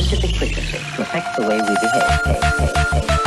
specific frequency to affect the way we behave.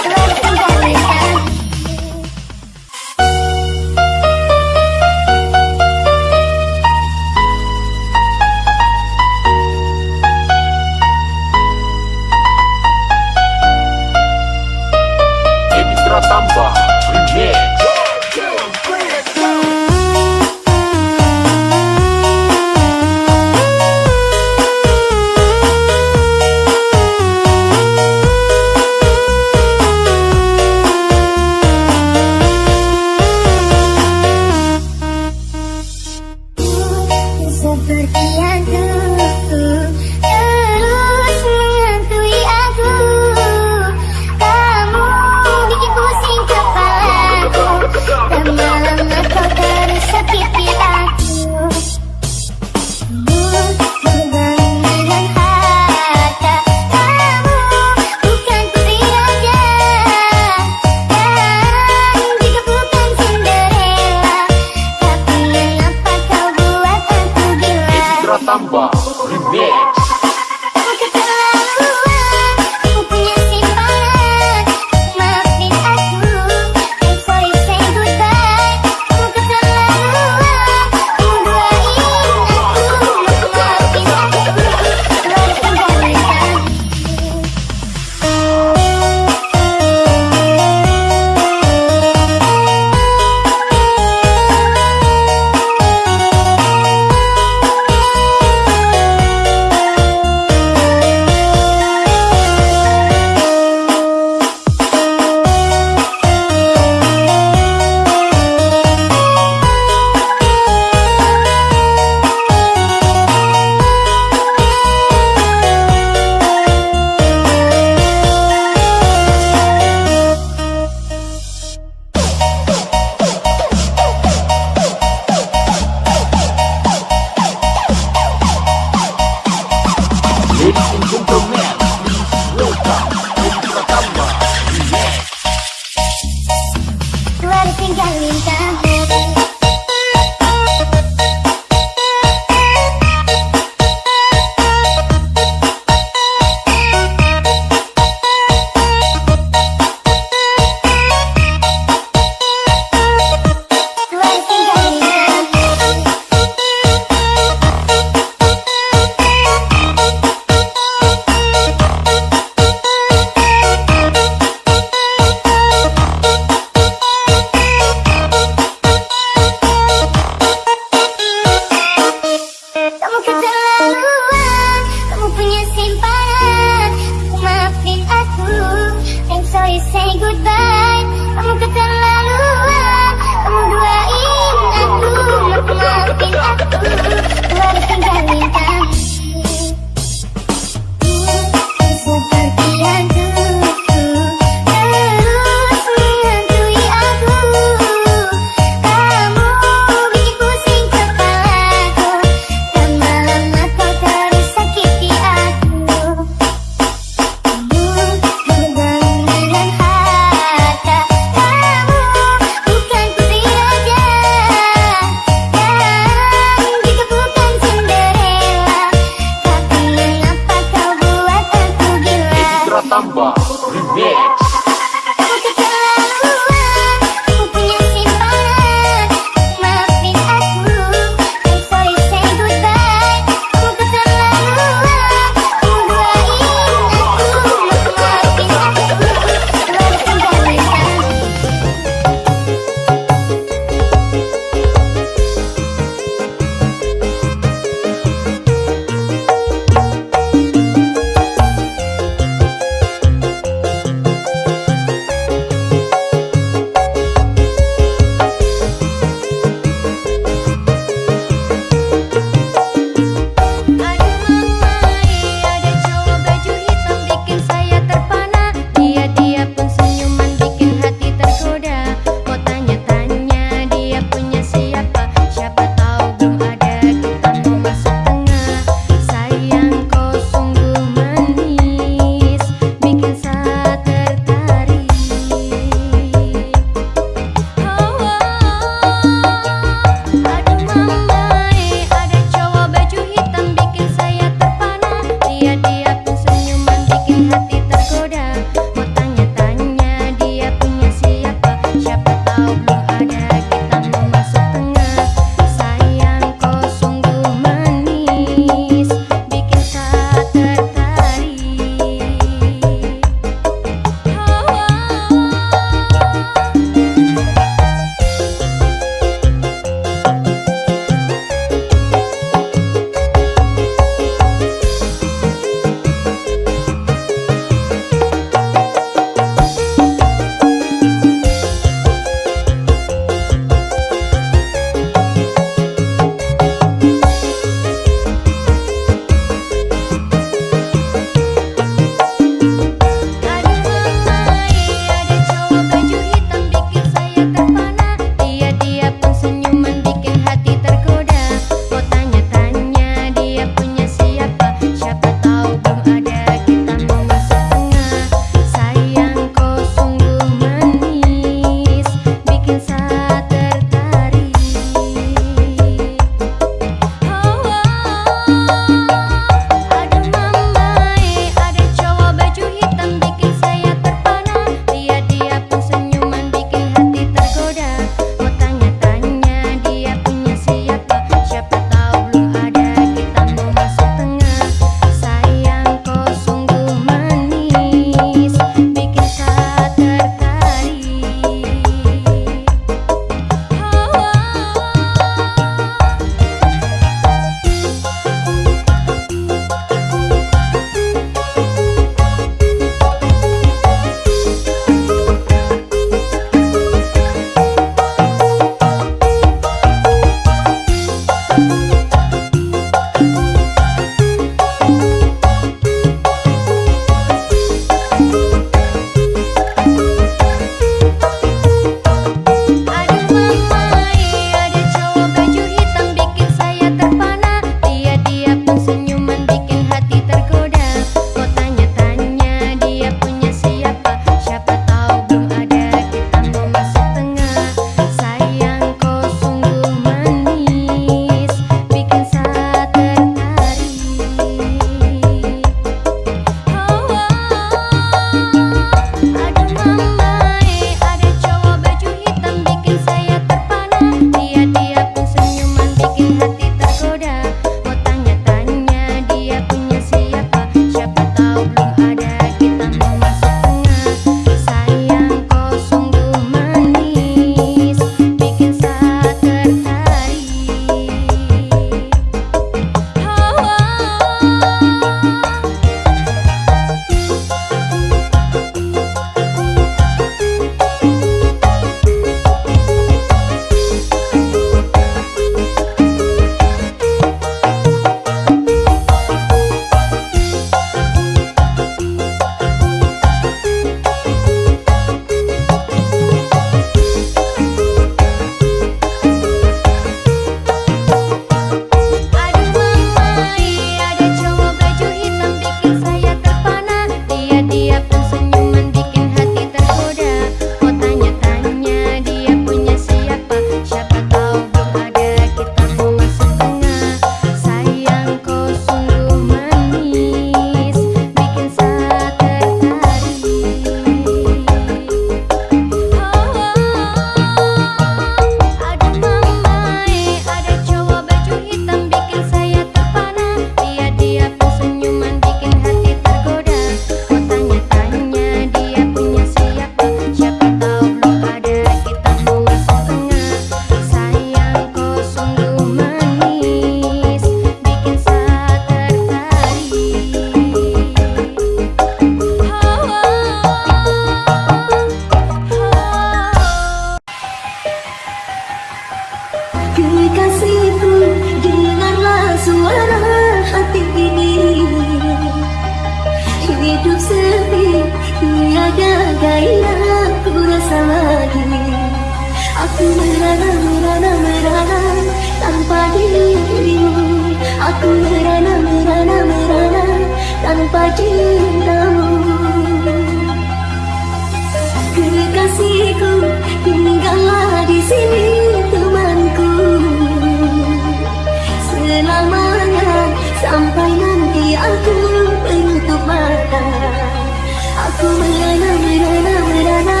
Aku merana, merana, merana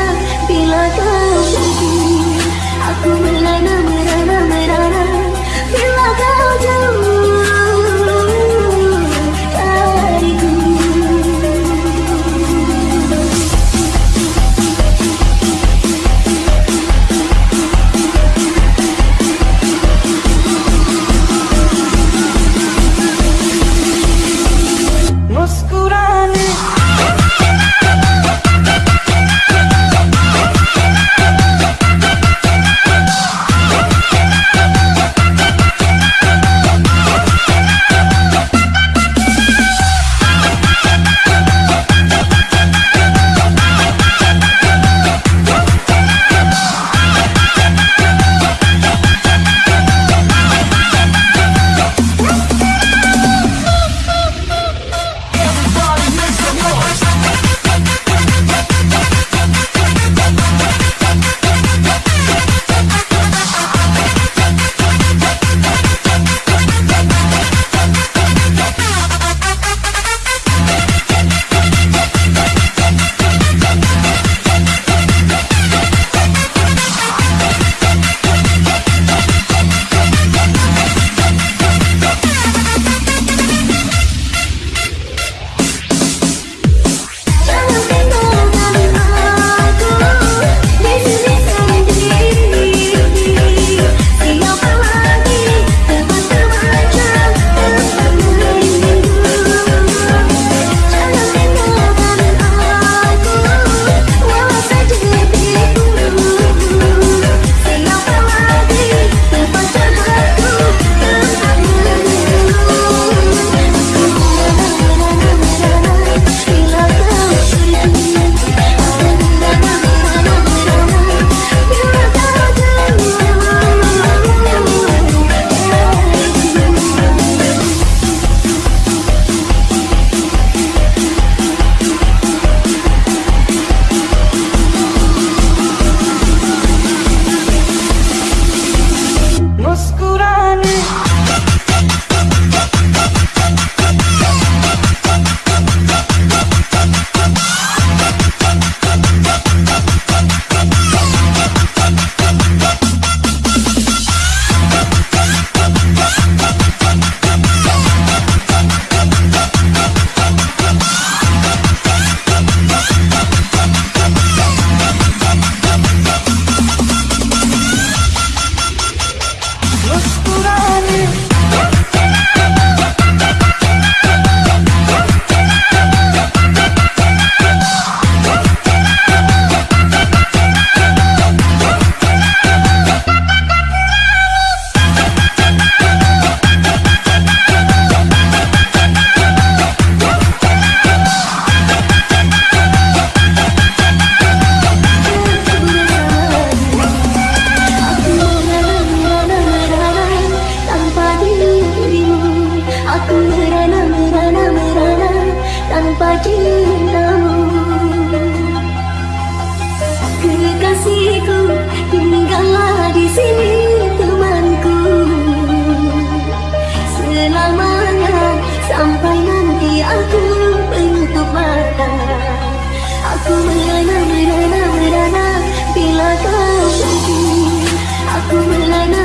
bila kau pergi Aku merana, Aku merana, merana, merana Tanpa cintamu. Kekasihku Tinggallah di sini temanku. Selamanya Sampai nanti aku Penutup mata. Aku merana, merana, merana Bila kau pergi. Aku merana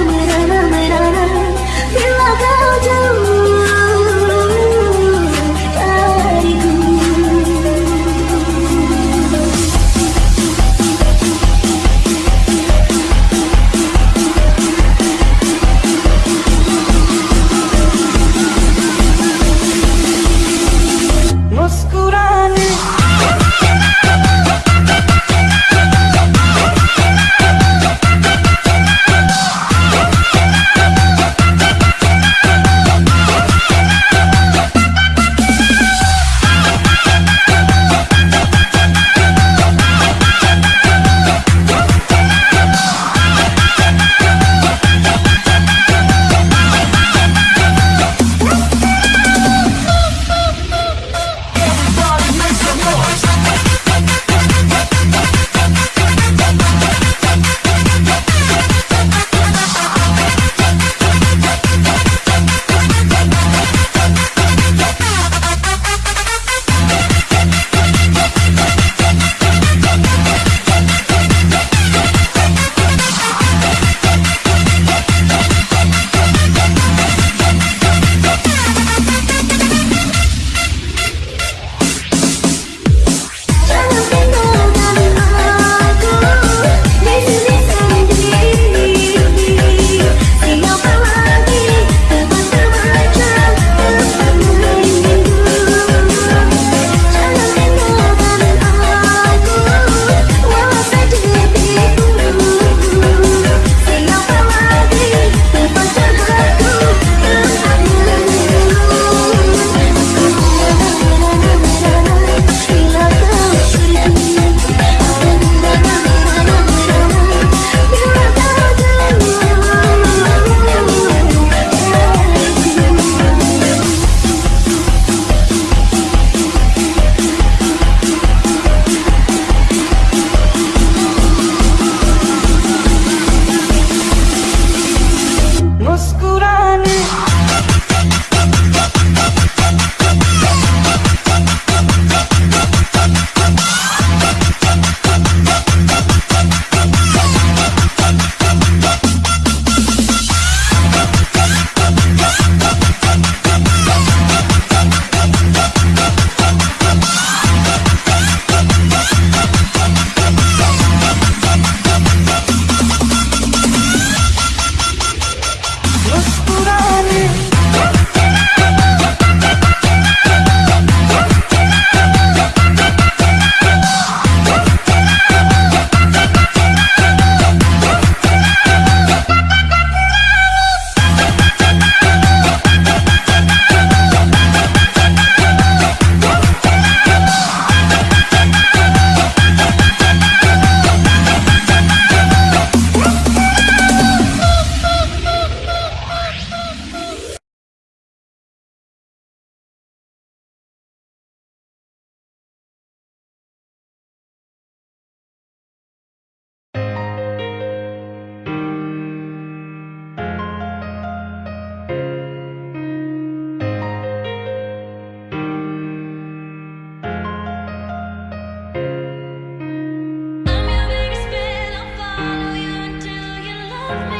Bye.